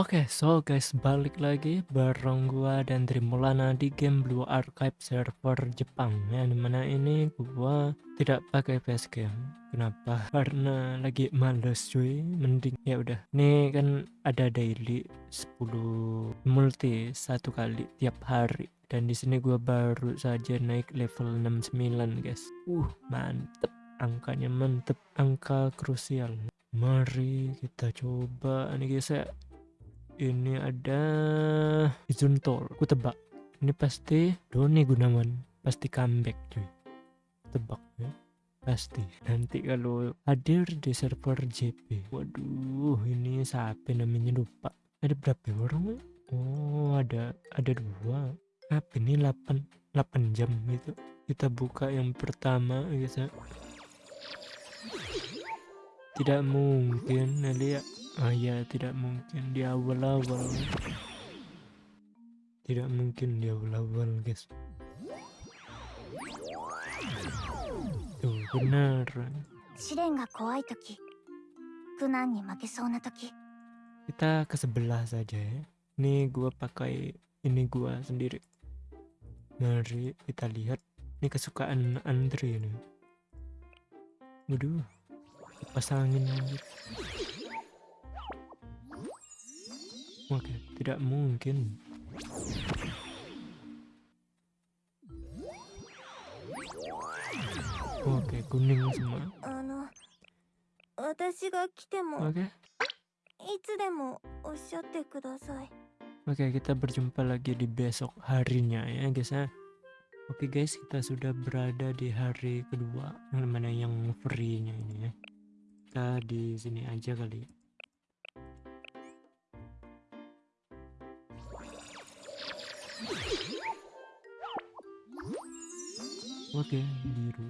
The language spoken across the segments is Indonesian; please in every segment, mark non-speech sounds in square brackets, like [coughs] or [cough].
Oke, so guys, balik lagi bareng gua dan Trimulana di game Blue Archive server Jepang ya di mana ini gua tidak pakai facecam. Kenapa? Karena lagi males cuy, mending ya udah. Ini kan ada daily 10 multi satu kali tiap hari dan di sini gua baru saja naik level 69 guys. Uh, mantep. Angkanya mantep, angka krusial. Mari kita coba nih guys ya ini ada Tol aku tebak. Ini pasti Doni Gunawan pasti comeback cuy. Tebak ya. Pasti. Nanti kalau hadir di server JP waduh ini siapa namanya? Lupa. Ada berapa orang oh ada ada dua. Apa ini? 8 8 jam gitu. Kita buka yang pertama guys ya tidak mungkin lihat Ah ya tidak mungkin di awal-awal. Tidak mungkin di awal-awal guys. Tuh benar. Kita ke sebelah saja ya. Ini gua pakai Ini gua sendiri. Mari kita lihat. Ini kesukaan Andre nih. Waduh Pasangin. aja tidak mungkin. Oke, kuning semua. Oke. Oke, kita berjumpa lagi di besok harinya ya guys ya. Oke guys, kita sudah berada di hari kedua, yang mana yang free-nya ini ya. Kita di sini aja kali. Ya. Oke, biru.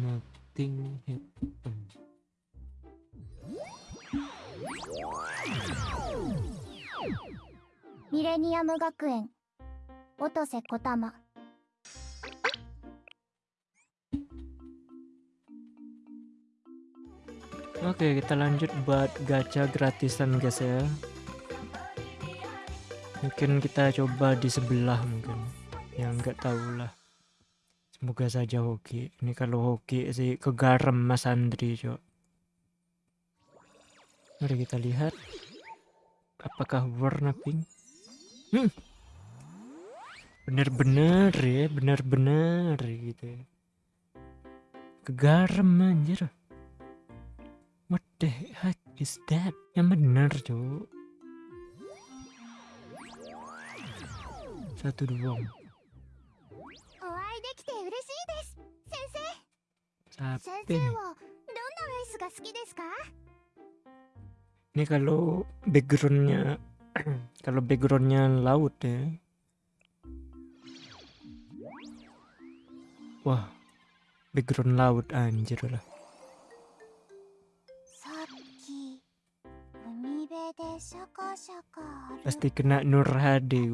Nothing happened. Millennium Gakuen. Otose Kotama. Oke, kita lanjut buat gacha gratisan guys ya. Mungkin kita coba di sebelah mungkin yang nggak tahu lah semoga saja hoki. Ini kalau hoki sih kegaram mas Andri cok. Mari kita lihat. Apakah warna pink? Hmm. bener-bener ya bener-bener gitu ya. Kegaram anjir. What the heck is that? Yang bener cok. Satu dua ini kalau backgroundnya [coughs] kalau backgroundnya laut ya wah background laut anjir lah pasti kena Nur Hadi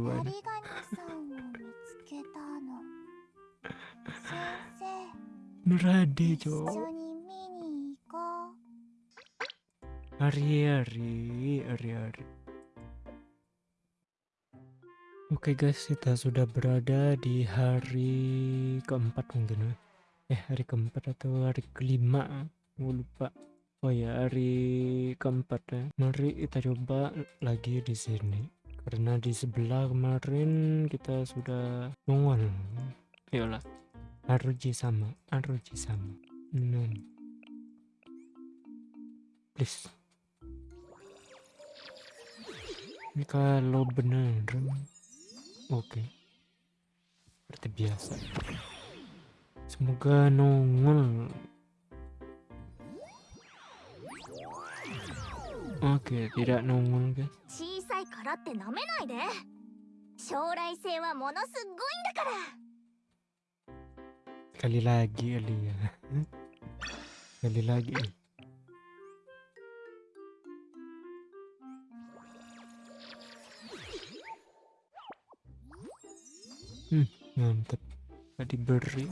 Nurade cok Hari-hari Hari-hari Oke okay guys kita sudah berada di hari keempat mungkin ya Eh hari keempat atau hari kelima? Gue lupa. Oh ya hari keempat ya Mari kita coba lagi di sini. Karena di sebelah kemarin kita sudah nongol. Yolah Haruji sama, Haruji sama. No. Please. Ini kalau bener, oke. Okay. Seperti biasa. Semoga nongol. Oke, okay, tidak nongol guys. 小さいからって舐めないで。将来性はものすごいんだから。 Sekali lagi kali ya. [laughs] Sekali lagi. Hmm, mantap. Tadi beri.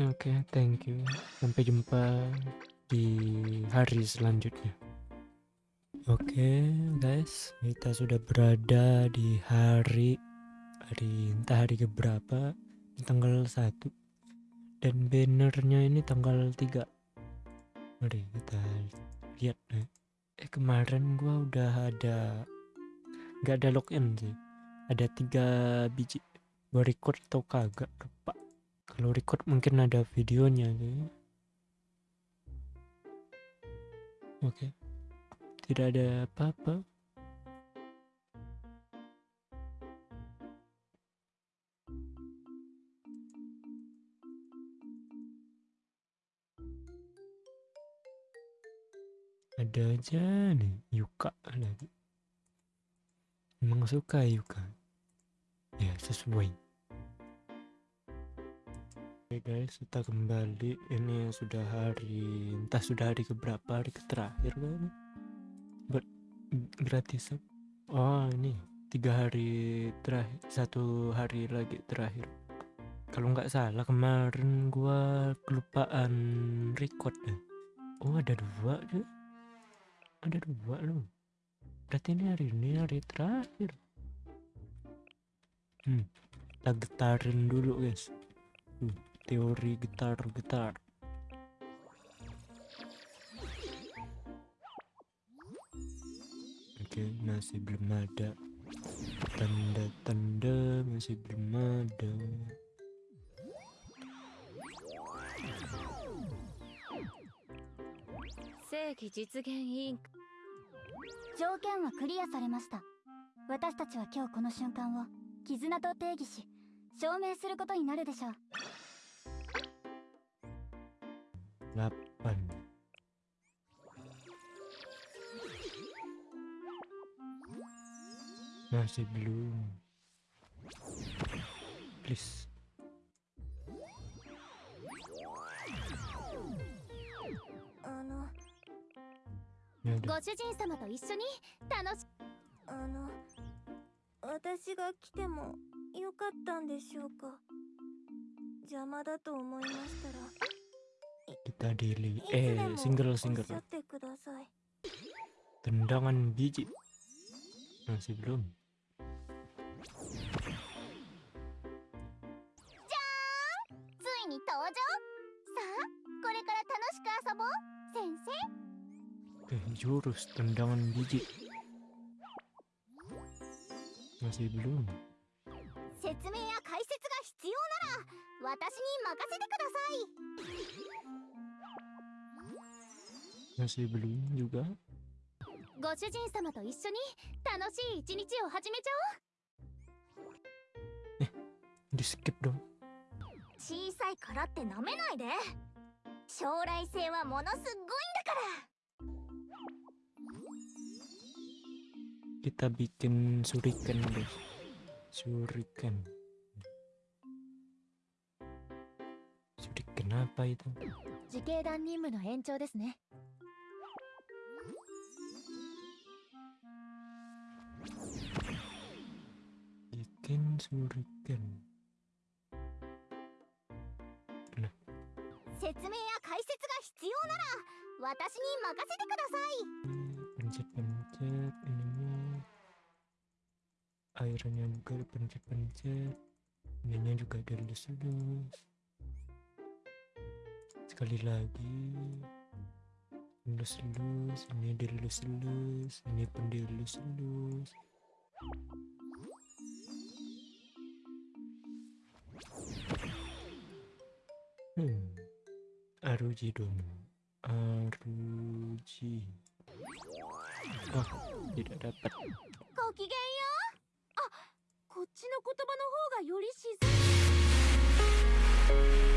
Oke, thank you. Sampai jumpa di hari selanjutnya. Oke, guys, kita sudah berada di hari hari entah hari keberapa, di tanggal 1. Dan bannernya ini tanggal 3. Mari kita lihat nih. Eh kemarin gua udah ada nggak ada login sih. Ada tiga biji. Gua record atau kagak. Kalau record mungkin ada videonya gitu. Oke. Tidak ada apa-apa. Ada aja nih Yuka lagi. Emang suka Yuka. Ya sesuai. Oke guys, kita kembali. Ini sudah hari, entah sudah hari keberapa, hari terakhir kan? Ber gratis. Oh ini tiga hari terakhir, satu hari lagi terakhir. Kalau nggak salah kemarin gua kelupaan record deh. Oh ada dua deh. Ada dua loh. Berarti ini hari ini hari terakhir. Hmm, kita getarin dulu guys. Teori gitar-gitar. Oke, masih belum ada. Tanda-tanda masih belum ada. Seiki 実現委員条件はクリアされました私たちは今日この瞬間を絆と定義し証明することになるでしょう8 Masih belum Please. あの。Ya udah. ご主人様と一緒に楽しあの。私が来てもよかったんでしょうか。邪魔だと思いましたら Kita daily いつで Eh も single おっし single ゃってください Tendangan biji Masih belum ついに登場さあこれから楽しく遊ぼう先生 Oke jurus tendangan biji Masih belum 説明や解説が必要なら私に任せてください ご主人様と一緒に楽しい一日を始めちゃおう。えリスケプロ小さいからって舐めないで。将来性はものすごいんだから。Kita bikin suriken deh. Suriken suriken apa itu? 時計団任務の延長ですね。Bikin suriken 説明や解説が必要なら私に任せてください Pencet-pencet ininya Airnya juga dipencet-pencet Ininya juga dilus-lus Sekali lagi Lus-lus Ini dilus-lus Ini pun ジロ、あ、いらっ。ごきげんよう。あ、こっちの言葉の方がより自然。